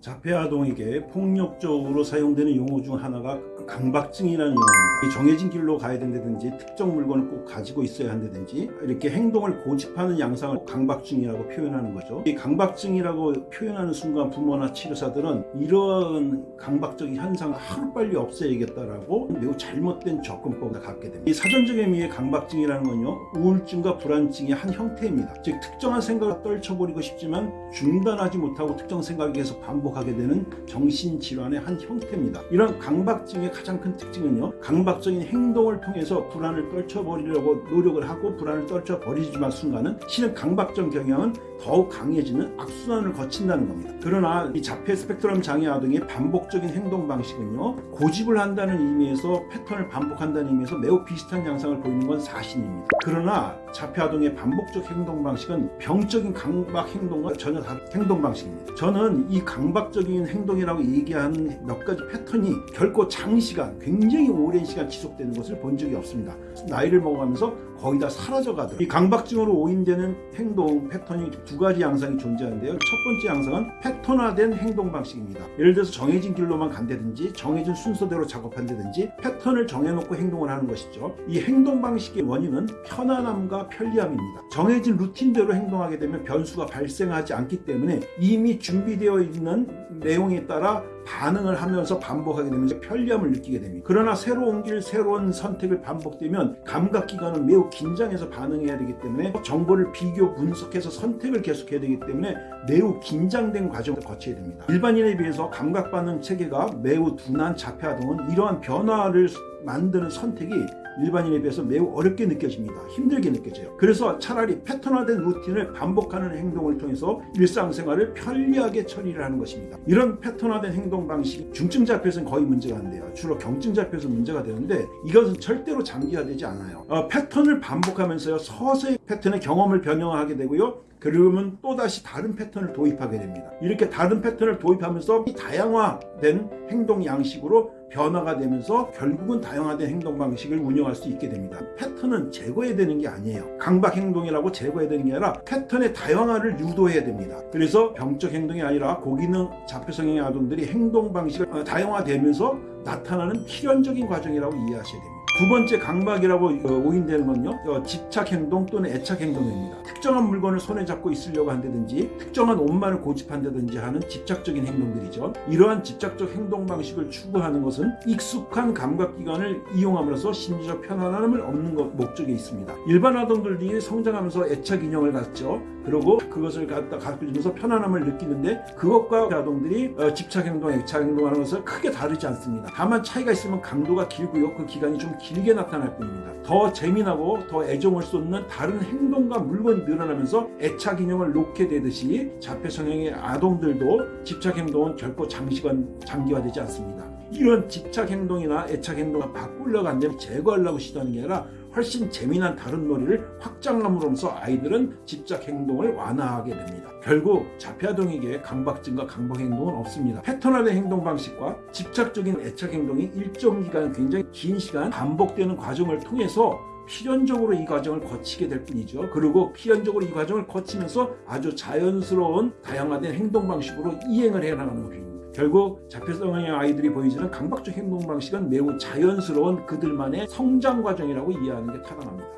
자폐아동에게 폭력적으로 사용되는 용어 중 하나가 강박증이라는 용어입니다. 정해진 길로 가야 된다든지 특정 물건을 꼭 가지고 있어야 한다든지 이렇게 행동을 고집하는 양상을 강박증이라고 표현하는 거죠. 이 강박증이라고 표현하는 순간 부모나 치료사들은 이런 강박적인 현상을 하루빨리 없애야겠다라고 매우 잘못된 접근법을 갖게 됩니다. 이 사전적 의미의 강박증이라는 건요 우울증과 불안증의 한 형태입니다. 즉 특정한 생각을 떨쳐버리고 싶지만 중단하지 못하고 특정 생각이 계속 반복하게 되는 정신질환의 한 형태입니다. 이런 강박증의 가장 큰 특징은요 강박적인 행동을 통해서 불안을 떨쳐버리려고 노력을 하고 불안을 떨쳐버리지만 순간은 실은 강박적 경향은 더욱 강해지는 악순환을 거친다는 겁니다. 그러나 이 자폐 스펙트럼 장애 아동의 반복적인 행동 방식은요 고집을 한다는 의미에서 패턴을 반복한다는 의미에서 매우 비슷한 양상을 보이는 건 사실입니다. 그러나 자폐 아동의 반복적 행동 방식은 병적인 강박 행동과 전혀 다른 행동 방식입니다. 저는 이 강박적인 행동이라고 얘기하는 몇 가지 패턴이 결코 장 시간 굉장히 오랜 시간 지속되는 것을 본 적이 없습니다. 나이를 먹어가면서 거의 다 사라져 가더라고요. 이 강박증으로 오인되는 행동 패턴이 두 가지 양상이 존재하는데요. 첫 번째 양상은 패턴화된 행동 방식입니다. 예를 들어서 정해진 길로만 간다든지 정해진 순서대로 작업한다든지 패턴을 정해놓고 행동을 하는 것이죠. 이 행동 방식의 원인은 편안함과 편리함입니다. 정해진 루틴대로 행동하게 되면 변수가 발생하지 않기 때문에 이미 준비되어 있는 내용에 따라 반응을 하면서 반복하게 되면서 편리함을 느끼게 됩니다. 그러나 새로운 길, 새로운 선택을 반복되면 감각기관은 매우 긴장해서 반응해야 되기 때문에 정보를 비교, 분석해서 선택을 계속해야 되기 때문에 매우 긴장된 과정을 거쳐야 됩니다. 일반인에 비해서 감각 반응 체계가 매우 둔한 자폐아동은 이러한 변화를 만드는 선택이 일반인에 비해서 매우 어렵게 느껴집니다. 힘들게 느껴져요. 그래서 차라리 패턴화된 루틴을 반복하는 행동을 통해서 일상생활을 편리하게 처리를 하는 것입니다. 이런 패턴화된 행동 방식이 중증자폐에서는 거의 문제가 안 돼요. 주로 경증자폐에서 문제가 되는데 이것은 절대로 장기화되지 않아요. 어, 패턴을 반복하면서요. 서서히 패턴의 경험을 변형하게 되고요. 그러면 또다시 다른 패턴을 도입하게 됩니다. 이렇게 다른 패턴을 도입하면서 다양화된 행동 양식으로 변화가 되면서 결국은 다양화된 행동 방식을 운영할 수 있게 됩니다. 패턴은 제거해야 되는 게 아니에요. 강박 행동이라고 제거해야 되는 게 아니라 패턴의 다양화를 유도해야 됩니다. 그래서 병적 행동이 아니라 고기능 자폐성형의 아동들이 행동 방식을 다양화되면서 나타나는 필연적인 과정이라고 이해하셔야 됩니다. 두 번째 강박이라고 오인되는 건요. 집착행동 또는 애착행동입니다. 특정한 물건을 손에 잡고 있으려고 한다든지 특정한 옷만을 고집한다든지 하는 집착적인 행동들이죠. 이러한 집착적 행동 방식을 추구하는 것은 익숙한 감각기관을 이용함으로써 심리적 편안함을 얻는 것 목적에 있습니다. 일반 아동들 이 성장하면서 애착인형을 갖죠 그리고 그것을 갖다 가르쳐주면서 편안함을 느끼는데 그것과 아동들이 집착 행동, 애착행동하는 것은 크게 다르지 않습니다 다만 차이가 있으면 강도가 길고요 그 기간이 좀 길게 나타날 뿐입니다. 더 재미나고 더 애정을 쏟는 다른 행동과 물건이 늘어나면서 애착 인형을 놓게 되듯이 자폐 성향의 아동들도 집착 행동은 결코 장시간 장기화되지 않습니다. 이런 집착 행동이나 애착 행동을 바꾸려고 한다면 제거하려고 시도하는 게 아니라 훨씬 재미난 다른 놀이를 확장함으로써 아이들은 집착 행동을 완화하게 됩니다. 결국 자폐아동에게 강박증과 강박 행동은 없습니다. 패턴화된 행동 방식과 집착적인 애착 행동이 일정 기간 굉장히 긴 시간 반복되는 과정을 통해서 필연적으로 이 과정을 거치게 될 뿐이죠. 그리고 필연적으로 이 과정을 거치면서 아주 자연스러운 다양화된 행동 방식으로 이행을 해나가는 것입니다. 결국 자폐성의 아이들이 보여주는 강박적 행동 방식은 매우 자연스러운 그들만의 성장 과정이라고 이해하는 게 타당합니다.